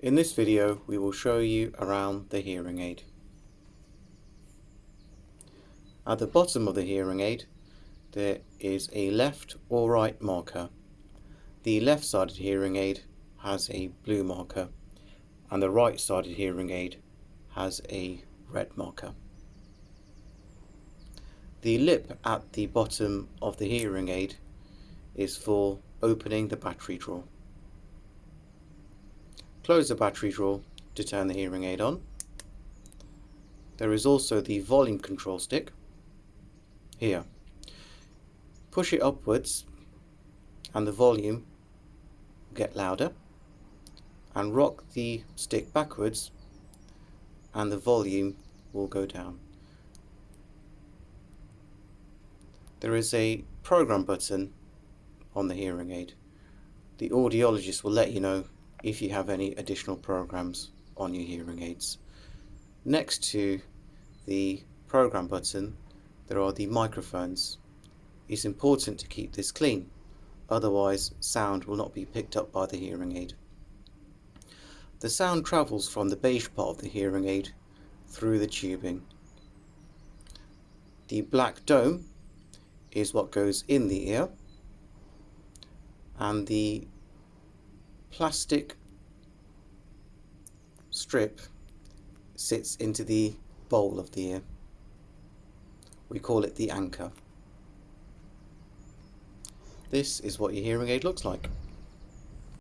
In this video we will show you around the hearing aid. At the bottom of the hearing aid there is a left or right marker. The left sided hearing aid has a blue marker and the right sided hearing aid has a red marker. The lip at the bottom of the hearing aid is for opening the battery drawer. Close the battery drawer to turn the hearing aid on. There is also the volume control stick here. Push it upwards and the volume will get louder and rock the stick backwards and the volume will go down. There is a program button on the hearing aid. The audiologist will let you know if you have any additional programs on your hearing aids. Next to the program button there are the microphones. It's important to keep this clean otherwise sound will not be picked up by the hearing aid. The sound travels from the beige part of the hearing aid through the tubing. The black dome is what goes in the ear and the plastic strip sits into the bowl of the ear. We call it the anchor. This is what your hearing aid looks like.